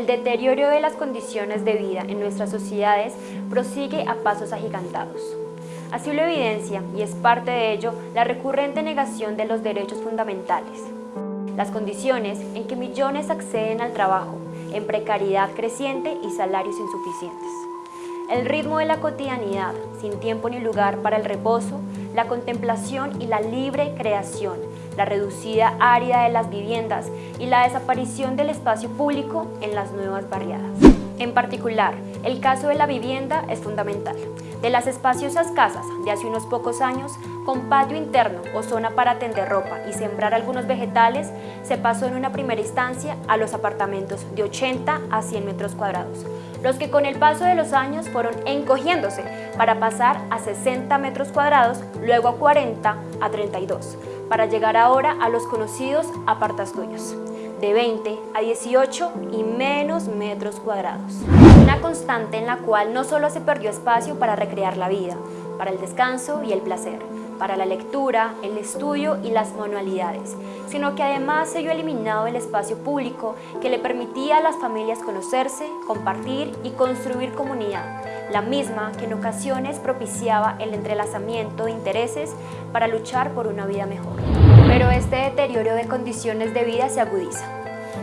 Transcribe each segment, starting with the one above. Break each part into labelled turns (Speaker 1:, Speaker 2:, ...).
Speaker 1: el deterioro de las condiciones de vida en nuestras sociedades prosigue a pasos agigantados. Así lo evidencia, y es parte de ello, la recurrente negación de los derechos fundamentales. Las condiciones en que millones acceden al trabajo, en precariedad creciente y salarios insuficientes. El ritmo de la cotidianidad, sin tiempo ni lugar para el reposo, la contemplación y la libre creación, la reducida área de las viviendas y la desaparición del espacio público en las nuevas barriadas. En particular, el caso de la vivienda es fundamental. De las espaciosas casas de hace unos pocos años, con patio interno o zona para tender ropa y sembrar algunos vegetales, se pasó en una primera instancia a los apartamentos de 80 a 100 metros cuadrados, los que con el paso de los años fueron encogiéndose para pasar a 60 metros cuadrados, luego a 40 a 32, para llegar ahora a los conocidos apartastudios de 20 a 18 y menos metros cuadrados. Una constante en la cual no solo se perdió espacio para recrear la vida, para el descanso y el placer, para la lectura, el estudio y las manualidades, sino que además se vio eliminado el espacio público que le permitía a las familias conocerse, compartir y construir comunidad, la misma que en ocasiones propiciaba el entrelazamiento de intereses para luchar por una vida mejor. Pero este deterioro de condiciones de vida se agudiza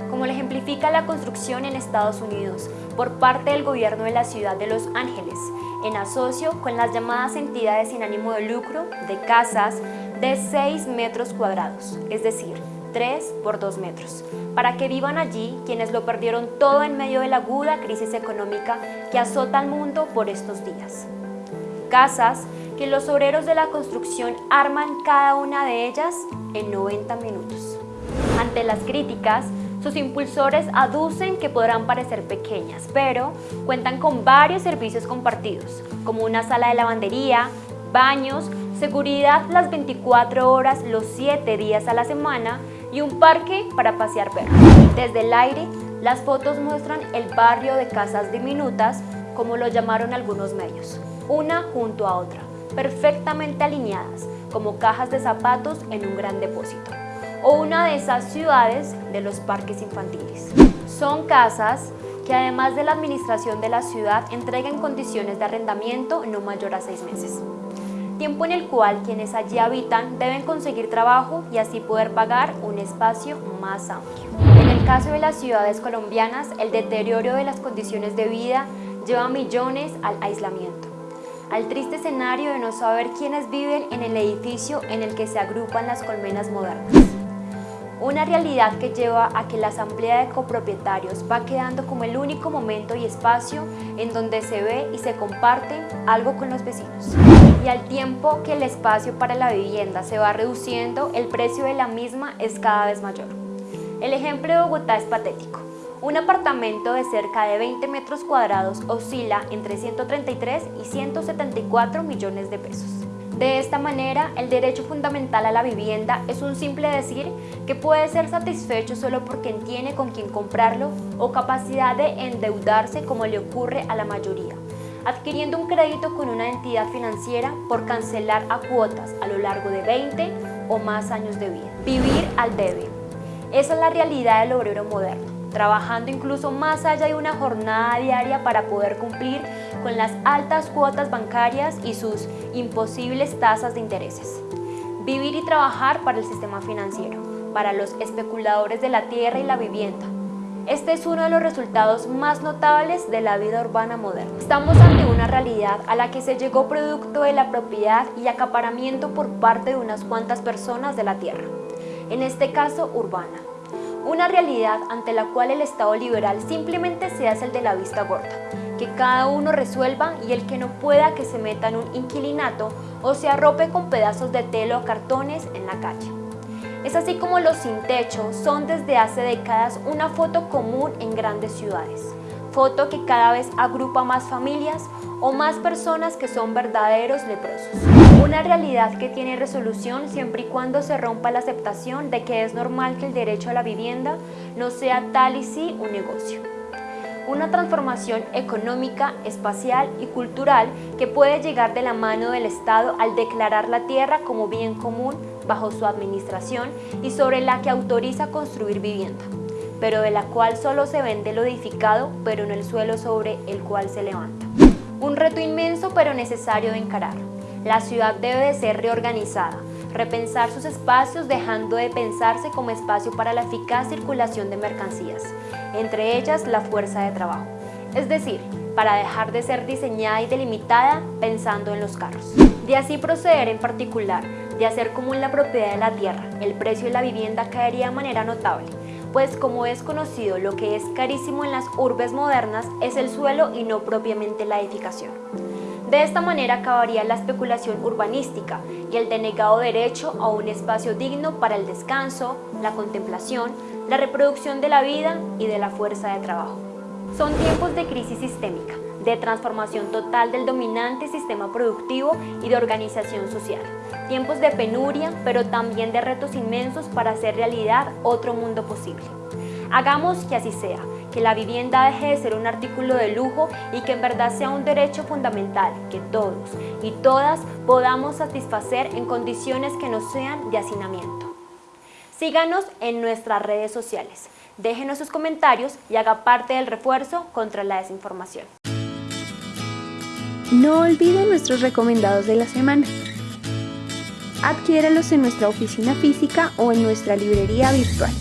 Speaker 1: como lo ejemplifica la construcción en Estados Unidos por parte del gobierno de la ciudad de Los Ángeles, en asocio con las llamadas entidades sin ánimo de lucro de casas de 6 metros cuadrados, es decir, 3 por 2 metros, para que vivan allí quienes lo perdieron todo en medio de la aguda crisis económica que azota al mundo por estos días. Casas que los obreros de la construcción arman cada una de ellas en 90 minutos. Ante las críticas, sus impulsores aducen que podrán parecer pequeñas, pero cuentan con varios servicios compartidos, como una sala de lavandería, baños, seguridad las 24 horas los 7 días a la semana y un parque para pasear perros. Desde el aire, las fotos muestran el barrio de casas diminutas, como lo llamaron algunos medios, una junto a otra, perfectamente alineadas, como cajas de zapatos en un gran depósito o una de esas ciudades de los parques infantiles. Son casas que además de la administración de la ciudad entregan condiciones de arrendamiento no mayor a seis meses. Tiempo en el cual quienes allí habitan deben conseguir trabajo y así poder pagar un espacio más amplio. En el caso de las ciudades colombianas, el deterioro de las condiciones de vida lleva millones al aislamiento al triste escenario de no saber quiénes viven en el edificio en el que se agrupan las colmenas modernas. Una realidad que lleva a que la asamblea de copropietarios va quedando como el único momento y espacio en donde se ve y se comparte algo con los vecinos. Y al tiempo que el espacio para la vivienda se va reduciendo, el precio de la misma es cada vez mayor. El ejemplo de Bogotá es patético. Un apartamento de cerca de 20 metros cuadrados oscila entre 133 y 174 millones de pesos. De esta manera, el derecho fundamental a la vivienda es un simple decir que puede ser satisfecho solo por quien tiene con quien comprarlo o capacidad de endeudarse como le ocurre a la mayoría, adquiriendo un crédito con una entidad financiera por cancelar a cuotas a lo largo de 20 o más años de vida. Vivir al debe. Esa es la realidad del obrero moderno trabajando incluso más allá de una jornada diaria para poder cumplir con las altas cuotas bancarias y sus imposibles tasas de intereses. Vivir y trabajar para el sistema financiero, para los especuladores de la tierra y la vivienda. Este es uno de los resultados más notables de la vida urbana moderna. Estamos ante una realidad a la que se llegó producto de la propiedad y acaparamiento por parte de unas cuantas personas de la tierra, en este caso urbana una realidad ante la cual el Estado liberal simplemente se hace el de la vista gorda, que cada uno resuelva y el que no pueda que se meta en un inquilinato o se arrope con pedazos de telo o cartones en la calle. Es así como los sin techo son desde hace décadas una foto común en grandes ciudades, foto que cada vez agrupa más familias o más personas que son verdaderos leprosos. Una realidad que tiene resolución siempre y cuando se rompa la aceptación de que es normal que el derecho a la vivienda no sea tal y sí un negocio. Una transformación económica, espacial y cultural que puede llegar de la mano del Estado al declarar la tierra como bien común bajo su administración y sobre la que autoriza construir vivienda pero de la cual solo se vende lo edificado, pero no el suelo sobre el cual se levanta. Un reto inmenso pero necesario de encarar. La ciudad debe de ser reorganizada, repensar sus espacios dejando de pensarse como espacio para la eficaz circulación de mercancías, entre ellas la fuerza de trabajo. Es decir, para dejar de ser diseñada y delimitada pensando en los carros. De así proceder en particular, de hacer común la propiedad de la tierra, el precio de la vivienda caería de manera notable, pues como es conocido lo que es carísimo en las urbes modernas es el suelo y no propiamente la edificación. De esta manera acabaría la especulación urbanística y el denegado derecho a un espacio digno para el descanso, la contemplación, la reproducción de la vida y de la fuerza de trabajo. Son tiempos de crisis sistémica, de transformación total del dominante sistema productivo y de organización social. Tiempos de penuria, pero también de retos inmensos para hacer realidad otro mundo posible. Hagamos que así sea, que la vivienda deje de ser un artículo de lujo y que en verdad sea un derecho fundamental que todos y todas podamos satisfacer en condiciones que no sean de hacinamiento. Síganos en nuestras redes sociales. Déjenos sus comentarios y haga parte del refuerzo contra la desinformación.
Speaker 2: No olvide nuestros recomendados de la semana. Adquiéralos en nuestra oficina física o en nuestra librería virtual.